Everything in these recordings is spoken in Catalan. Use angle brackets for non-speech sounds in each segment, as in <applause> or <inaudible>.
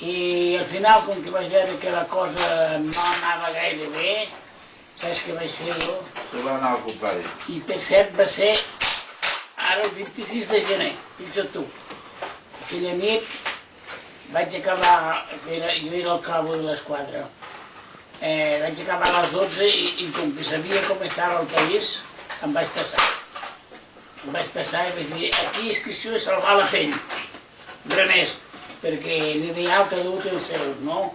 I al final, com que vaig veure que la cosa no anava gaire bé, saps què vaig fer jo? Se va anar al contrari. I per cert va ser ara el 26 de gener, fixa't tu. Aquella nit vaig acabar, era, jo era el cabo de l'esquadra, eh, vaig acabar a les 12 i, i com que sabia com estava el país, em vaig passar. Em vaig passar i vaig dir, aquí és qüestió de salvar la pell, res més, perquè l'ideal un té el seu, no?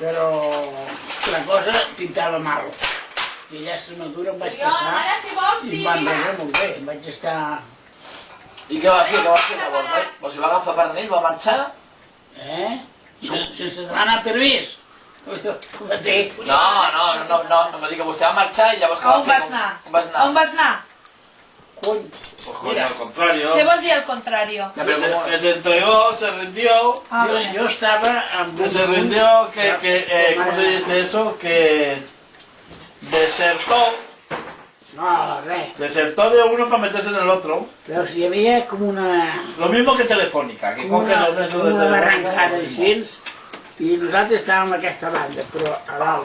Però la cosa pintava mal. I allà a Extremadura em vaig passar si vols, i em van rebre molt bé, em vaig estar... I què va fer? Què va fer llavors? Eh? O sigui, va agafar per ell, va marxar? Eh? Sense, sense demanar permís. Com et dic? No, no, no, no, no, no m'ha dit que vostè va marxar i llavors què A va on fer? vas anar? On vas anar? On vas anar? Pues coño, al contrario. Al contrari? Ja, però Que, com... que se entregó, se rindió, Ah, estava amb que se rindió, que, que eh, ¿cómo se dice eso? Que desertó, No, desertó de uno para meterse en el otro. Veus, hi havia com una, Lo mismo que Telefónica, que coge los de com una barrancada Telefónica. així, i nosaltres estàvem a aquesta banda, però a.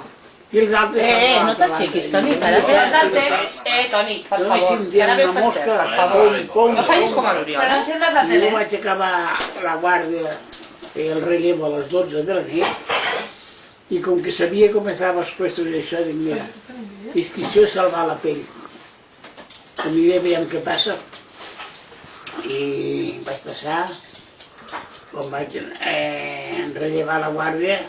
I els altres Eh, eh, no t'aixequis. Toni, I- i- para, i- d'altres. Eh, Toni, per No favor, dir ara ve una el mosca, pastel. pum, pum, No fallis pum. com a l'Oriol, Però enciendes la I tele. jo vaig acabar la guàrdia, feia el relleu a les 12 de la nit, i com que sabia com estava els puestos i això, dic, mira, és que això és salvar la pell. Que miré, veiem què passa. I vaig passar, quan vaig eh, rellevar la guàrdia,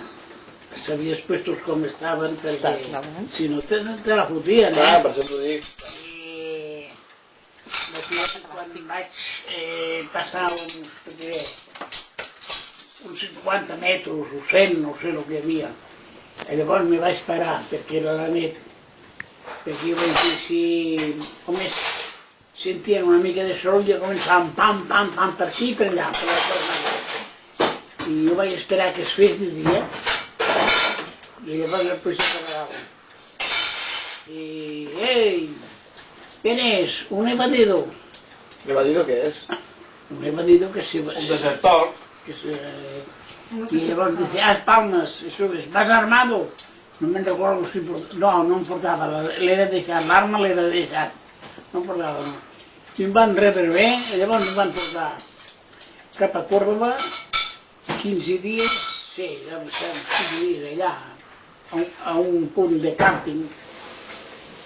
sabia els puestos com estaven, perquè Estàs, no? si no te, te la fotien, eh? per això t'ho dic. I d'aquí quan vaig eh, passar uns, què diré, uns 50 metres o 100, no sé el que hi havia, i llavors me vaig parar perquè era la nit, perquè jo vaig dir si només sentien una mica de soroll i començaven pam, pam, pam, per aquí i per allà, per la. I jo vaig esperar que es fes de dia i llavors el policia parava. Y, hey, ¿quién es? Un evadido. Me va dir què és? Un evadido que se... Un desertor. Que se y llavors dice, ah, palmas, eso es, ¿vas armado? No me'n recordo si port... No, no em portava, l'era deixat, l'arma l'era deixat. No em portava, no. I em van rebre bé, i llavors em van portar cap a Córdoba, 15 dies, sí, ja em sembla, 15 dies allà, a un, a un punt de càmping,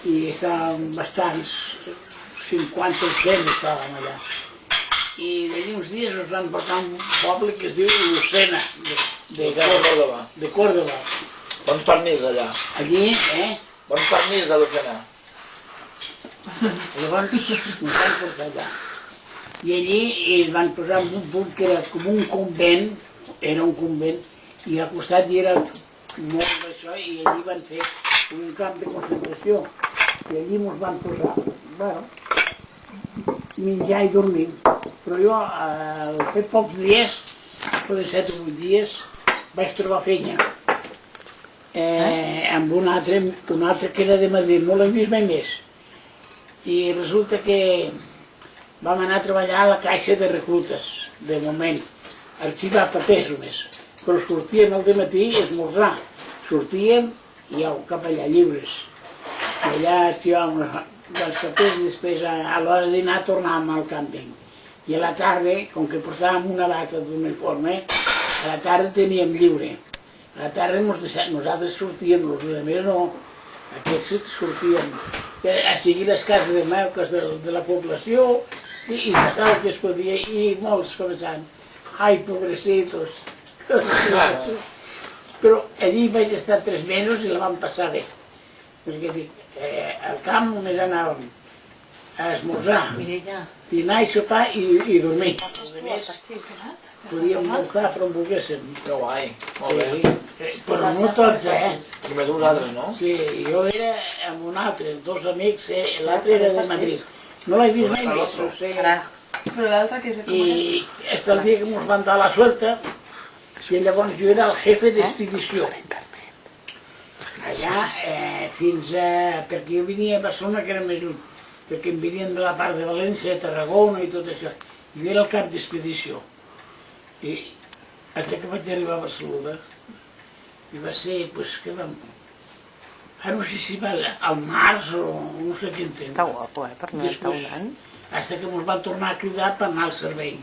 i estàvem bastants, 50 o 100 estàvem allà. I d'allí uns dies ens van portar un poble que es diu Lucena, de, de, De Córdoba. de Córdoba. Bons pernils allà. Allí, eh? Bons pernils a l'Ocena. Llavors ens van portar allà. I allí ens van posar en un punt que era com un convent, era un convent, i al costat hi era molt d'això, i allí van fer un camp de concentració. I allí ens van posar, bueno, menjar i dormir. Però jo, eh, al fer pocs dies, de set o vuit dies, vaig trobar feina. Eh, amb un altre, un altre que era de Madrid, l'he vist mai més. I resulta que vam anar a treballar a la caixa de reclutes, de moment, arxivar papers només. Però sortíem al matí a esmorzar. Sortíem i au, cap allà, lliures. I allà arxivàvem els, els papers i després a, a l'hora de dinar tornàvem al càmping. I a la tarda, com que portàvem una bata d'uniforme, a la tarda teníem lliure. A la tarda deixa- nosaltres sortíem, els altres no, aquests sortien eh, a seguir les cases de meuques de, de la població i, i passava el que es podia i molts començant, ai, pobrecitos. Però allí vaig estar tres mesos i la vam passar bé. Perquè dic, eh, al camp només anàvem a esmorzar, dinar i sopar i, i dormir. Pastís, donat? podíem voltar per on volguéssim. Que guai. Molt bé. Sí, eh, però no tots, eh? Només vosaltres, no? Sí, jo era amb un altre, dos amics, eh, l'altre era de Madrid. No l'he vist mai més, no sé. Però l'altre que és I hasta el dia que ens van dar la suelta, i llavors jo era el jefe d'expedició. Allà, eh, fins a... perquè jo venia a Barcelona, que era més lluny, perquè em venien de la part de València, de Tarragona i tot això. Jo era el cap d'expedició. I Hasta que vaig arribar a Barcelona. I va ser, pues, que vam... Ara no sé si va al març o no sé quin temps. Està guapo, eh, per anar Després, un any. Hasta que ens van tornar a cridar per anar al servei.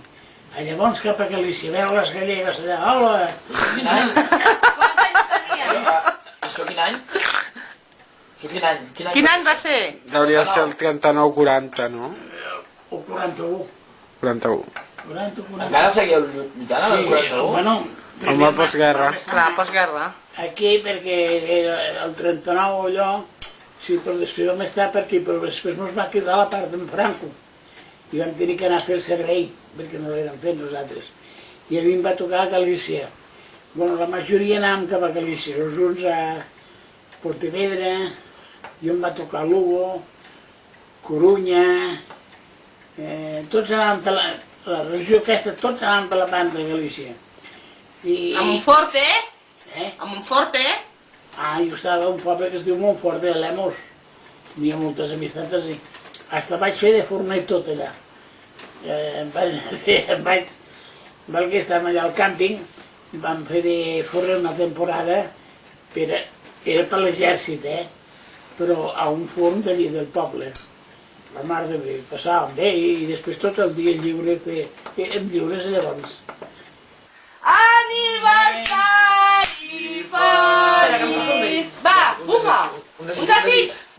A llavors cap a Galícia, veure les gallegues allà, hola! Quin any? Quants anys tenies? Això quin any? Això quin any? Quin any? Quin any va ser? Hauria de ser el 39-40, no? O 41. 41. 40 o 40. Encara seguiu lluitant amb el Sí, 41? bueno... Amb la postguerra. Clar, postguerra. Aquí, perquè era el 39 allò, sí, però després vam estar per aquí, però després ens va quedar la part d'en Franco. I vam tenir que anar a fer el servei, perquè no l'érem fet nosaltres. I a mi em va tocar a Galícia. Bueno, la majoria anàvem cap a Galícia, els uns a Portevedra, jo em va tocar Lugo, Corunya, eh, tots anàvem per la, la regió aquesta, tots anàvem per la banda de Galícia. I, A Montfort, eh? eh? A Montfort, eh? Ah, jo estava a un poble que es diu Montfort de Lemos. Tenia moltes amistats allà. Hasta vaig fer de forner tot allà. Eh, em vaig, <laughs> sí, em vaig, perquè estàvem allà al càmping, vam fer de forner una temporada, per, era per l'exèrcit, eh? però a un forn d'allí del poble. La mar de bé, passàvem bé i després tot el dia lliure, fe, érem lliures llavors. Aniversari feliç! Va, bufa! Un desig!